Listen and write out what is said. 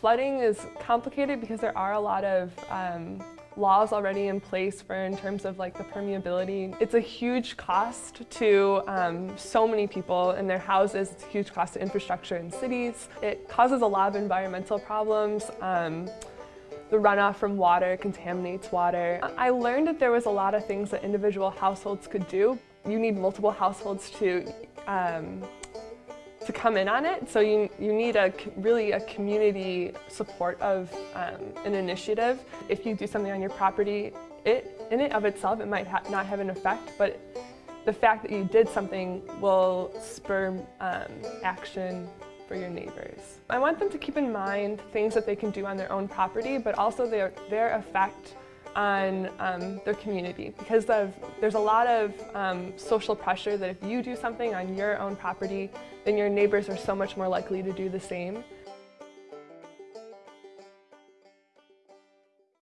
Flooding is complicated because there are a lot of um, laws already in place for in terms of like the permeability. It's a huge cost to um, so many people in their houses. It's a huge cost to infrastructure in cities. It causes a lot of environmental problems. Um, the runoff from water contaminates water. I learned that there was a lot of things that individual households could do. You need multiple households to um, to come in on it. So you, you need a really a community support of um, an initiative. If you do something on your property, it in it of itself, it might ha not have an effect, but the fact that you did something will spur um, action for your neighbors. I want them to keep in mind things that they can do on their own property, but also their, their effect on um, their community because of, there's a lot of um, social pressure that if you do something on your own property, then your neighbors are so much more likely to do the same.